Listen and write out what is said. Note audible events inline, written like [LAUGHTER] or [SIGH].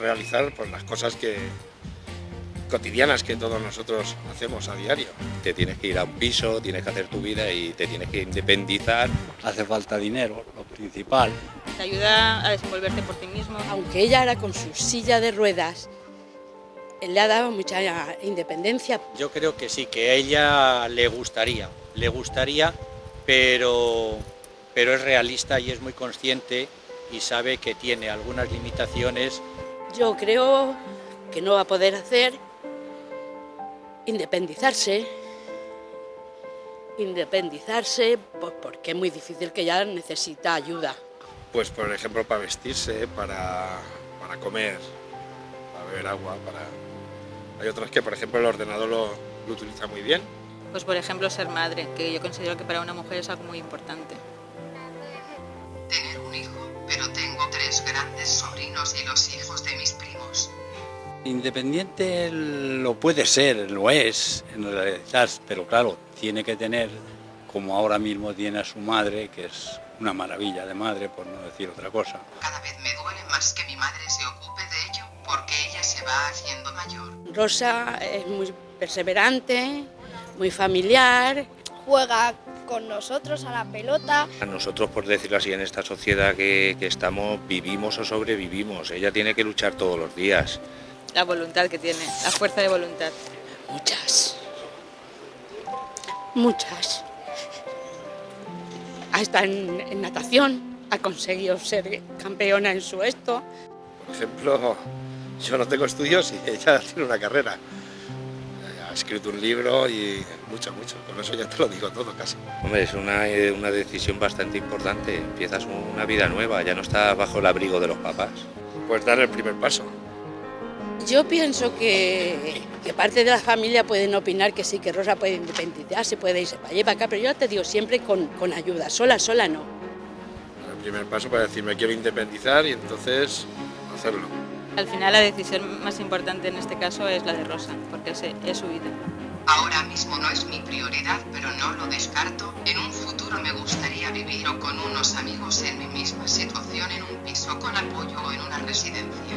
realizar pues, las cosas que cotidianas que todos nosotros hacemos a diario. Te tienes que ir a un piso, tienes que hacer tu vida y te tienes que independizar. Hace falta dinero, lo principal. Te ayuda a desenvolverte por ti mismo. Aunque ella era con su silla de ruedas, le ha dado mucha independencia. Yo creo que sí, que a ella le gustaría, le gustaría, pero, pero es realista y es muy consciente y sabe que tiene algunas limitaciones. Yo creo que no va a poder hacer independizarse, independizarse pues porque es muy difícil que ella necesita ayuda. Pues por ejemplo para vestirse, para, para comer, para beber agua, para... Hay otras que por ejemplo el ordenador lo, lo utiliza muy bien. Pues por ejemplo ser madre, que yo considero que para una mujer es algo muy importante. Tener un hijo, tres grandes sobrinos y los hijos de mis primos. Independiente lo puede ser, lo es en realidad, pero claro, tiene que tener, como ahora mismo tiene a su madre, que es una maravilla de madre, por no decir otra cosa. Cada vez me duele más que mi madre se ocupe de ello, porque ella se va haciendo mayor. Rosa es muy perseverante, muy familiar. Juega con nosotros a la pelota. A nosotros, por decirlo así, en esta sociedad que, que estamos, vivimos o sobrevivimos. Ella tiene que luchar todos los días. La voluntad que tiene, la fuerza de voluntad. Muchas. Muchas. Hasta en, en natación ha conseguido ser campeona en su esto. Por ejemplo, yo no tengo estudios y ella [LAUGHS] tiene una carrera. Escrito un libro y mucho, mucho. Con eso ya te lo digo todo casi. Hombre, es una, eh, una decisión bastante importante. Empiezas una vida nueva, ya no estás bajo el abrigo de los papás. Pues dar el primer paso. Yo pienso que, que, parte de la familia pueden opinar que sí, que Rosa puede independizarse, puede irse para allá para acá, pero yo te digo siempre con, con ayuda, sola, sola no. El primer paso para decir me quiero independizar y entonces hacerlo. Al final la decisión más importante en este caso es la de Rosa, porque es, su vida. Ahora mismo no es mi prioridad, pero no lo descarto. En un futuro me gustaría vivir o con unos amigos en mi misma situación, en un piso con apoyo o en una residencia.